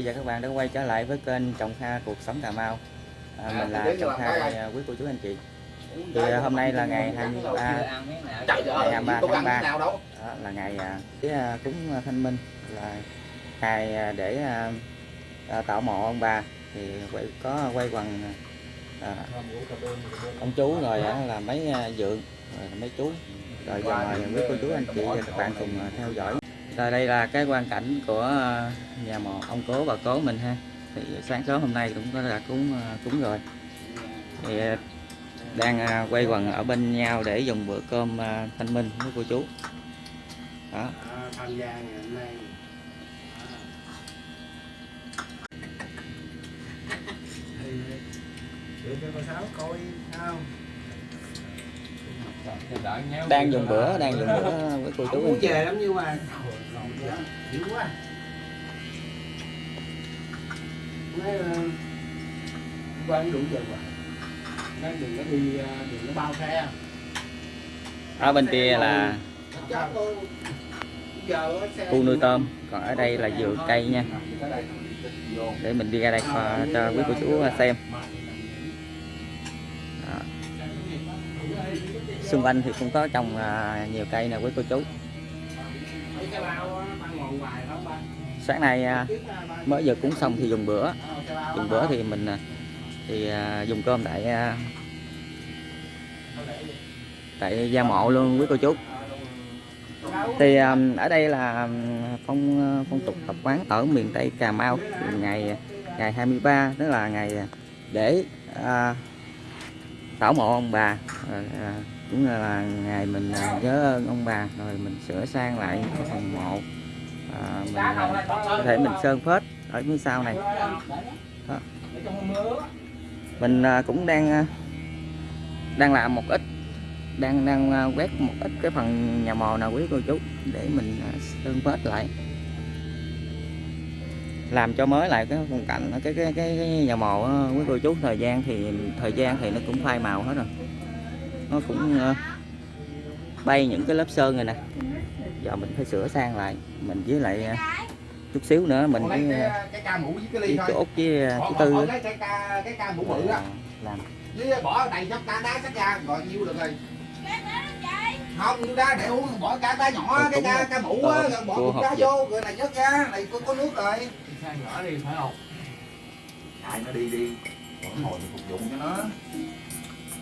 chị và các bạn đã quay trở lại với kênh Trồng Kha Cuộc Sống Cà Mau. À, Mình là Trồng Kha à, quý cô chú anh chị. Thì à, hôm nay là ngày 23 Trời ngày 23 có tháng ăn 3 cái nào đâu. Đó là ngày à, cái à, cúng Thanh Minh là ngày à, để à, à, tạo mộ ông bà. Thì quay, có quay quần à, ông chú rồi là mấy à, dượng rồi mấy chú. Rồi giờ mời quý cô chú anh chị và các bạn cùng à, theo dõi rồi đây là cái quan cảnh của ờ, nhà mộ ông cố, bà cố mình ha. Thì sáng sớm hôm nay cũng có đã cúng ờ, cúng rồi. Thì ờ, đang quay quần ở bên nhau để dùng bữa cơm thanh minh với cô chú. Đó. Tham gia ngày hôm nay để cho cô sáu coi không? Đang dùng bữa đang dùng bữa với cô chú muốn anh về lắm nhưng mà dữ quá. Nói ờ, qua đủ giờ rồi. Nói đừng có đi ờ, đừng có bao xe. Ở bên kia là khu nuôi tôm. Còn ở đây là vườn cây nha. Để mình đi ra đây cho quý cô chú xem xung quanh thì cũng có trồng à, nhiều cây nè quý cô chú. Sáng nay à, mới vừa cúng xong thì dùng bữa. Dùng bữa thì mình à, thì dùng cơm tại tại gia mộ luôn quý cô chú. Thì ở đây là phong phong tục tập quán ở miền Tây Cà Mau. Ngày ngày 23 tức là ngày để à, tảo mộ ông bà à, cũng là ngày mình à, nhớ ơn ông bà rồi mình sửa sang lại cái phần mộ. À, mình à, có thể mình sơn phết ở phía sau này. Đó. mình à, cũng đang đang làm một ít đang đang quét một ít cái phần nhà mồ nào quý cô chú để mình sơn phết lại. Làm cho mới lại cái phong cảnh cái cái cái, cái nhà mồ quý cô chú. Thời gian thì thời gian thì nó cũng phai màu hết rồi nó cũng à, bay những cái lớp sơn rồi nè. Giờ mình phải sửa sang lại. Mình với lại à, chút xíu nữa mình với, cái, cái ca mũ với cái ly với thôi. chỗ với Bỏ- chú bỏ- tư làm. Với bỏ đầy trong ca đá sắc ra rồi nhiêu được rồi. Không nhiêu đá để uống bỏ ca đá nhỏ Ờ, cái là- ca mũ ờ, á rồi bỏ cục vậy. vô rồi này nhớt ra này có, có nước rồi. Sao nhỏ đi phải không? Chạy nó đi đi. Còn ngồi thì phục vụ cho nó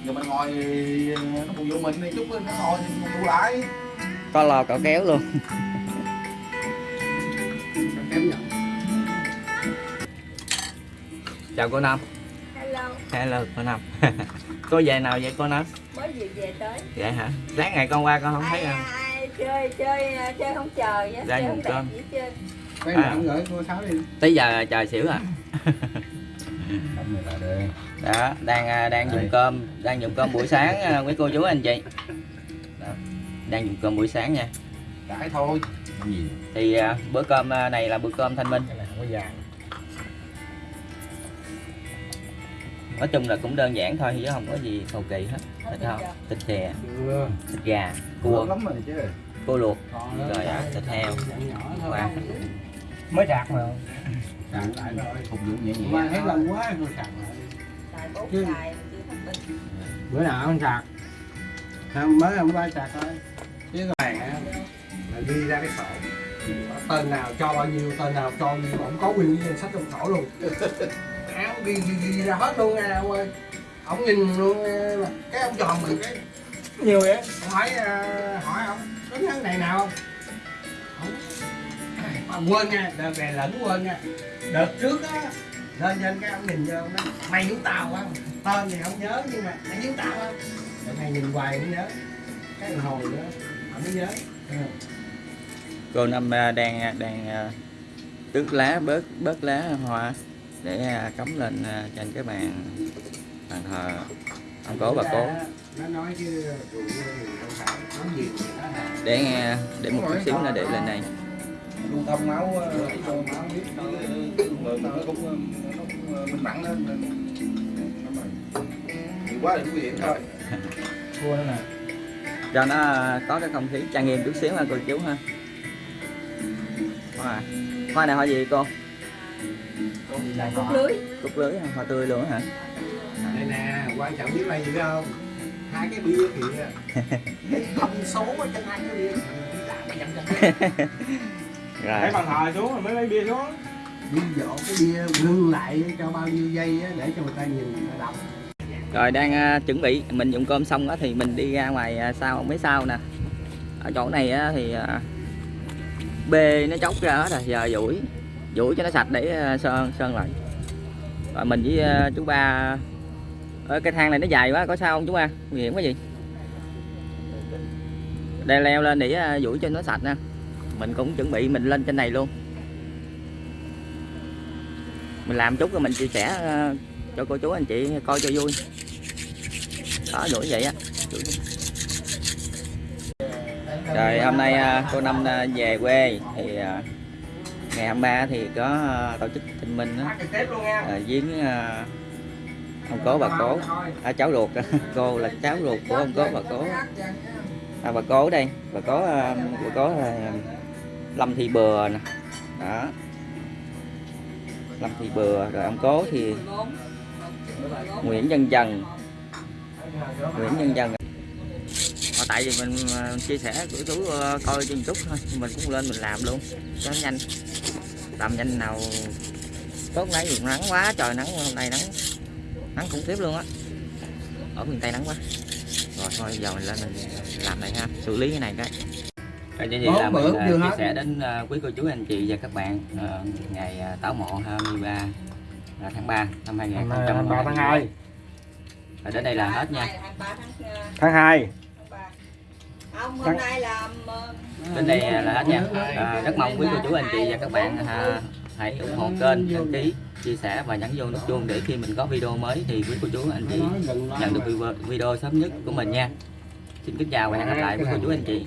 Giờ mình ngồi nó phục vụ mình đi chút nó ngồi vụ lại. Có lo cỏ kéo luôn. Chào cô Năm. Hello, hello cô Năm. Cô về nào vậy cô Năm? Mới vừa về tới. vậy hả? Sáng ngày con qua con không thấy ai, không? ai chơi chơi chơi không chờ nhá, Ra không cơm. À. nào gửi cô Sáu đi. Tới giờ trời xỉu à đó đang à, đang dùng cơm đang dùng cơm buổi sáng à, quý cô chú anh chị. Đó, đang dùng cơm buổi sáng nha. Cãi thôi. Gì? Thì à, bữa cơm này là bữa cơm thanh minh. Nói chung là cũng đơn giản thôi chứ không có gì cầu kỳ hết. Thịt không? thịt chè. Thịt gà Cua. cua. Lắm rồi chứ. Cua luộc. Rồi thịt heo. Mới sạc mà Sạc lại rồi. Phục vụ nhẹ nhẹ. Mà hết lần quá tôi sạc lại. Chứ- bữa nào không sạc? Không mới hôm qua sạc thôi. Chứ này là ghi ra cái sổ. Tên nào cho bao nhiêu tên nào cho bao nhiêu ổng có nguyên cái danh sách trong sổ luôn. Áo ghi, ghi, ghi ra hết luôn nha ông ơi. Ổng nhìn luôn cái ông tròn mình cái nhiều vậy. Ông hỏi ờ, hỏi ông nhớ cái này nào? Không mà quên nha đợt này lẫn quên nha. Đợt trước á lên trên cái ông nhìn vô nói mày giống tao á tên thì không nhớ nhưng mà mày giống tao á đợt này nhìn hoài mới nhớ. Cái hồi nữa ông mới nhớ. Ừ. cô năm đang đang à, tước lá bớt bớt lá hoa để à, cắm lên à, trên cái bàn bàn thờ ông cố bà cố. Nó không nó để nghe để một chút xíu nữa để lên đây lưu thông máu ờ, cho máu biết nó cũng nó cũng nó cũng minh mẫn lên nhiều quá thì quý vị thôi thua đó nè. Cho nó có cái không khí trang nghiêm chút xíu ha cô chú ha. Hoa hoa này hoa gì cô? Cút lưới. Cúc lưới hoa tươi luôn á hả? Đây nè quan trọng biết là gì không? Hai cái bia kìa. Cái thông số ở trên hai cái bia. Làm mà dặm dặm rồi. Lấy bàn thờ xuống rồi mới lấy bia xuống. Đi dỗ cái bia ngưng lại cho bao nhiêu giây á, để cho người ta nhìn người ta đọc. Rồi đang à, chuẩn bị. Mình dùng cơm xong đó thì mình đi ra ngoài à, sau mấy sau nè. Ở chỗ này á, thì à, bê nó chóc ra hết rồi. Giờ duỗi duỗi cho nó sạch để à, sơn sơn lại. Rồi mình với à, chú ba ở cái thang này nó dài quá có sao không chú ba? Nguy hiểm cái gì đây leo lên để duỗi cho nó sạch nè mình cũng chuẩn bị mình lên trên này luôn. Mình làm chút rồi mình chia sẻ ờ, cho cô chú anh chị coi cho vui. Đó đuổi vậy á. Rồi hôm nay ờ, cô năm ờ, về quê thì ngày ngày 23 thì có tổ chức thịnh minh á, cái viếng ông cố bà cố. À, cháu ruột. Cô là cháu ruột của ông cố bà cố. À, bà cố đây. Bà cố bà cố là lâm thị bừa nè. Đó. Lâm thị bừa, rồi ông cố thì nguyễn nhân dần. Nguyễn nhân dần. Mà tại vì mình ờ, chia sẻ của chú ờ, coi trên youtube thôi mình cũng lên mình làm luôn. Cho nó nhanh. Làm nhanh nào tốt nãy dùng nắng quá, trời nắng, hôm nay nắng nắng khủng khiếp luôn á. Ở miền tây nắng quá. Rồi thôi, giờ mình lên mình làm này ha. Xử lý cái này cái. Bốn là bữa mình cũng à, chưa chia hết. sẻ đến à, quý cô chú anh chị và các bạn à, ngày à, tảo mộ 23 là tháng 3 năm 2023 tháng 2 rồi đến đây là hết nha. Tháng 2 không hôm nay là ờ, đến đây là hết nha. À, rất mong quý cô chú anh chị và các bạn à, hãy ủng hộ kênh đăng ký chia sẻ và nhấn vô nút chuông để khi mình có video mới thì quý cô chú anh chị nhận được video- sớm nhất của mình nha. Xin kính chào và hẹn gặp lại quý cô chú anh chị